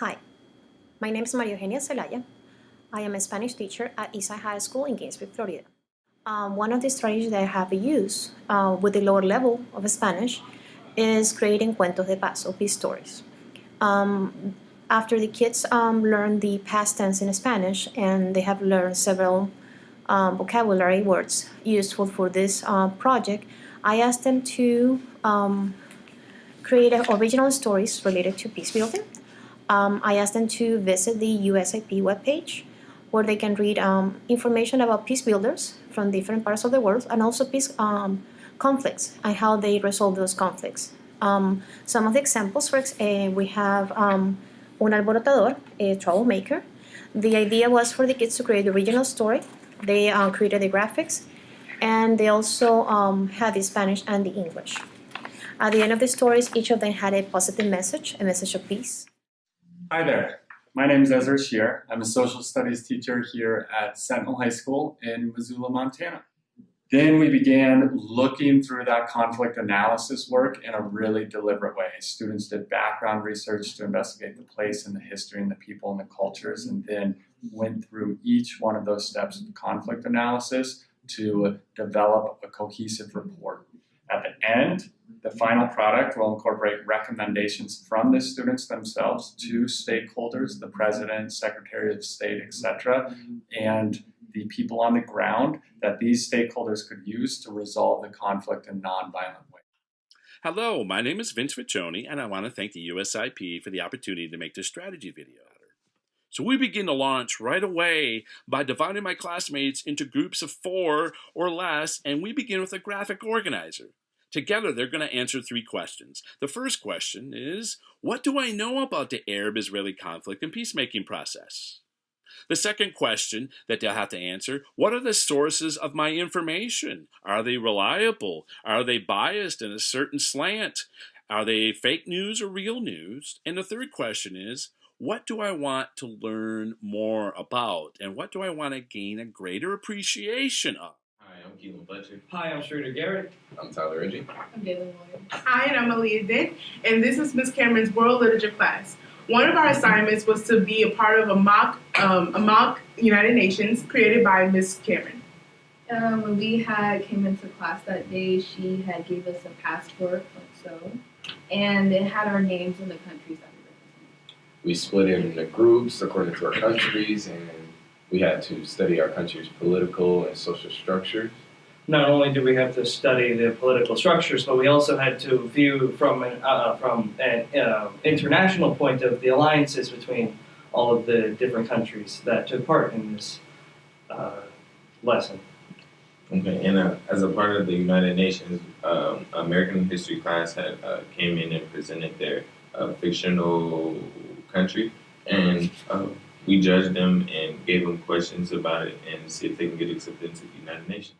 Hi, my name is Maria Eugenia Celaya. I am a Spanish teacher at Eastside High School in Gainesville, Florida. Um, one of the strategies that I have used uh, with the lower level of Spanish is creating cuentos de paz, or peace stories. Um, after the kids um, learn the past tense in Spanish and they have learned several um, vocabulary words useful for this uh, project, I asked them to um, create original stories related to peace building. Um, I asked them to visit the USIP webpage where they can read um, information about peace builders from different parts of the world and also peace um, conflicts and how they resolve those conflicts. Um, some of the examples, for uh, we have um, un alborotador, a troublemaker. The idea was for the kids to create the original story. They uh, created the graphics and they also um, had the Spanish and the English. At the end of the stories, each of them had a positive message, a message of peace. Hi there. My name is Ezra Shear. I'm a social studies teacher here at Sentinel High School in Missoula, Montana. Then we began looking through that conflict analysis work in a really deliberate way. Students did background research to investigate the place and the history and the people and the cultures, and then went through each one of those steps of conflict analysis to develop a cohesive report. At the end, the final product will incorporate recommendations from the students themselves to stakeholders, the president, secretary of state, etc., and the people on the ground that these stakeholders could use to resolve the conflict in nonviolent ways. Hello, my name is Vince Riccioni, and I want to thank the USIP for the opportunity to make this strategy video. So we begin to launch right away by dividing my classmates into groups of four or less, and we begin with a graphic organizer. Together, they're going to answer three questions. The first question is, what do I know about the Arab-Israeli conflict and peacemaking process? The second question that they'll have to answer, what are the sources of my information? Are they reliable? Are they biased in a certain slant? Are they fake news or real news? And the third question is, what do I want to learn more about? And what do I want to gain a greater appreciation of? Hi, I'm Keelan Fletcher. Hi, I'm Schroeder Garrett. I'm Tyler Reggie. I'm Galen Williams. Hi, and I'm Aaliyah Dent, and this is Miss Cameron's World Literature class. One of our assignments was to be a part of a mock, um, a mock United Nations created by Miss Cameron. Um, when we had came into class that day, she had gave us a passport, like so, and it had our names and the countries that we represent. We split into groups according to our countries, and we had to study our country's political and social structures. Not only did we have to study the political structures, but we also had to view from an, uh, from an uh, international point of the alliances between all of the different countries that took part in this uh, lesson. Okay, and uh, as a part of the United Nations, um, American history class had uh, came in and presented their uh, fictional country, and uh, we judged them and gave them questions about it and see if they can get accepted into the United Nations.